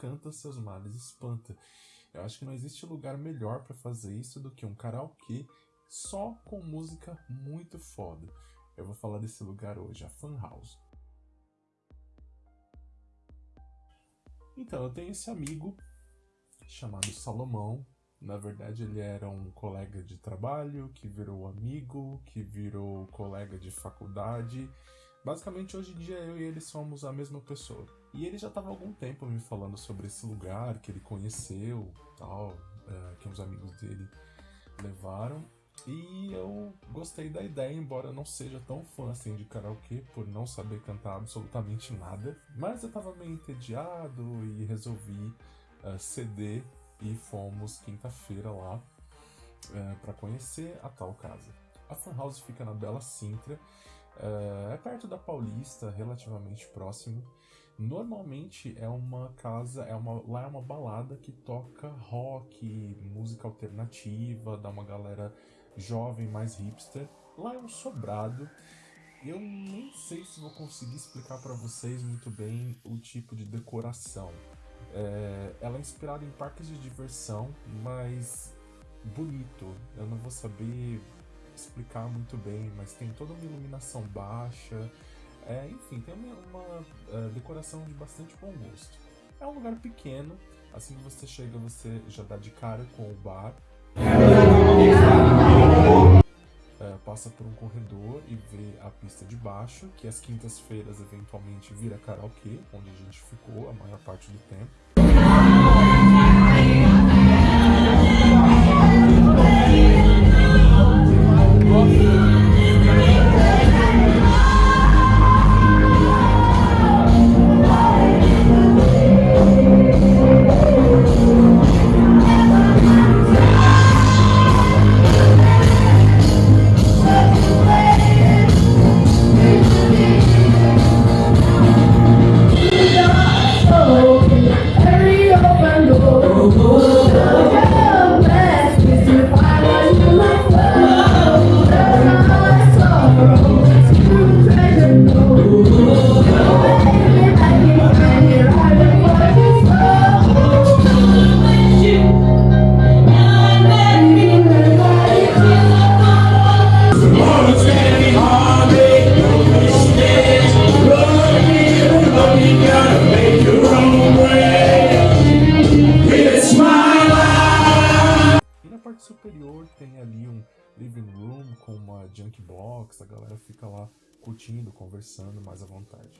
canta, seus males espanta. Eu acho que não existe lugar melhor para fazer isso do que um karaokê só com música muito foda. Eu vou falar desse lugar hoje, a Fan House. Então, eu tenho esse amigo chamado Salomão. Na verdade, ele era um colega de trabalho, que virou amigo, que virou colega de faculdade. Basicamente, hoje em dia, eu e ele somos a mesma pessoa. E ele já estava algum tempo me falando sobre esse lugar que ele conheceu, tal, é, que uns amigos dele levaram. E eu gostei da ideia, embora não seja tão fã assim de karaokê, por não saber cantar absolutamente nada. Mas eu tava meio entediado e resolvi uh, ceder e fomos quinta-feira lá uh, para conhecer a tal casa. A Fan House fica na Bela Sintra, uh, é perto da Paulista, relativamente próximo. Normalmente é uma casa, é uma, lá é uma balada que toca rock, música alternativa, dá uma galera jovem, mais hipster. Lá é um sobrado. Eu nem sei se vou conseguir explicar para vocês muito bem o tipo de decoração. É, ela é inspirada em parques de diversão, mas bonito. Eu não vou saber explicar muito bem, mas tem toda uma iluminação baixa. É, enfim, tem uma, uma uh, decoração de bastante bom gosto. É um lugar pequeno, assim que você chega, você já dá de cara com o bar é, passa por um corredor e vê a pista de baixo, que às quintas-feiras eventualmente vira karaokê, onde a gente ficou a maior parte do tempo. Superior tem ali um living room com uma junk box, a galera fica lá curtindo, conversando mais à vontade.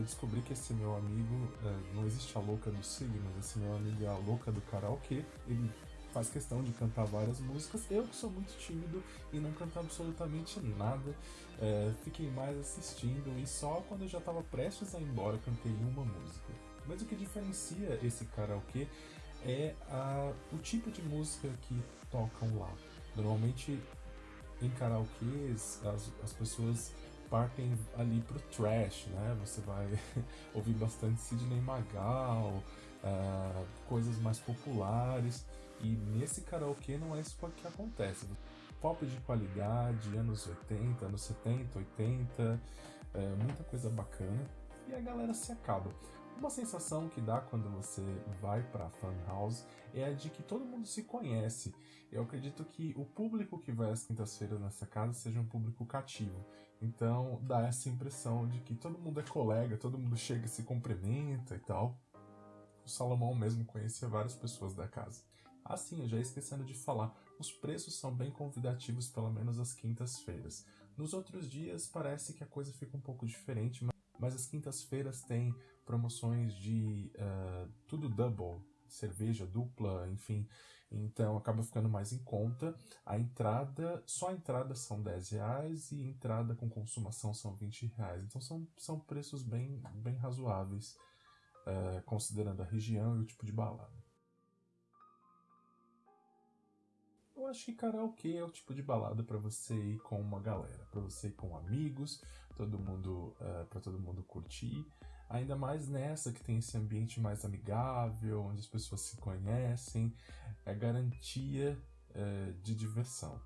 Descobri que esse meu amigo, é, não existe a louca do signo, mas esse meu amigo é a louca do karaokê, ele faz questão de cantar várias músicas. Eu que sou muito tímido e não canto absolutamente nada, é, fiquei mais assistindo e só quando eu já estava prestes a ir embora cantei uma música. Mas o que diferencia esse karaokê é a, o tipo de música que tocam lá. Normalmente em karaokês as, as pessoas partem ali pro trash, né? Você vai ouvir bastante Sidney Magal, uh, coisas mais populares. E nesse karaokê não é isso que acontece. Pop de qualidade, anos 80, anos 70, 80, é, muita coisa bacana. E a galera se acaba. Uma sensação que dá quando você vai para Fan House é a de que todo mundo se conhece. Eu acredito que o público que vai às quintas-feiras nessa casa seja um público cativo. Então dá essa impressão de que todo mundo é colega, todo mundo chega e se cumprimenta e tal. O Salomão mesmo conhecia várias pessoas da casa. Assim, eu já esquecendo de falar, os preços são bem convidativos, pelo menos às quintas-feiras. Nos outros dias parece que a coisa fica um pouco diferente, mas as quintas-feiras têm promoções de uh, tudo double, cerveja dupla, enfim. Então acaba ficando mais em conta. A entrada, só a entrada são 10 reais e entrada com consumação são 20 reais. Então são, são preços bem, bem razoáveis, uh, considerando a região e o tipo de balada. Eu acho que karaokê é o tipo de balada para você ir com uma galera, para você ir com amigos, todo mundo, uh, para todo mundo curtir. Ainda mais nessa que tem esse ambiente mais amigável, onde as pessoas se conhecem, é garantia uh, de diversão.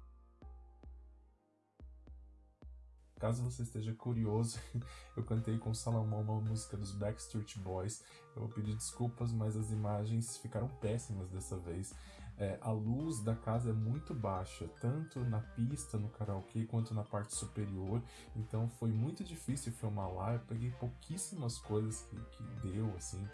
Caso você esteja curioso, eu cantei com Salomão uma música dos Backstreet Boys. Eu vou pedir desculpas, mas as imagens ficaram péssimas dessa vez. É, a luz da casa é muito baixa, tanto na pista, no karaokê, quanto na parte superior. Então foi muito difícil filmar lá. Eu peguei pouquíssimas coisas que, que deu assim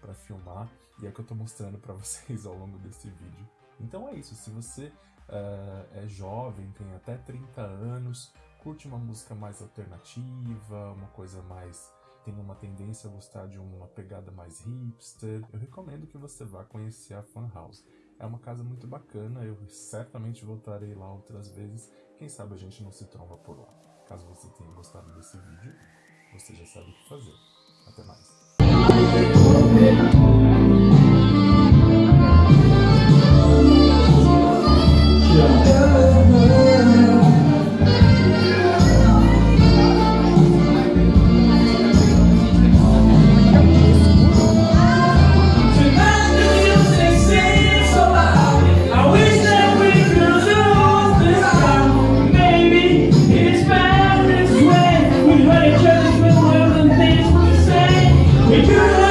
para filmar e é que eu tô mostrando para vocês ao longo desse vídeo. Então é isso. Se você uh, é jovem, tem até 30 anos, curte uma música mais alternativa, uma coisa mais tem uma tendência a gostar de uma pegada mais hipster, eu recomendo que você vá conhecer a Fan House. É uma casa muito bacana, eu certamente voltarei lá outras vezes, quem sabe a gente não se tromba por lá. Caso você tenha gostado desse vídeo, você já sabe o que fazer. Até mais. You.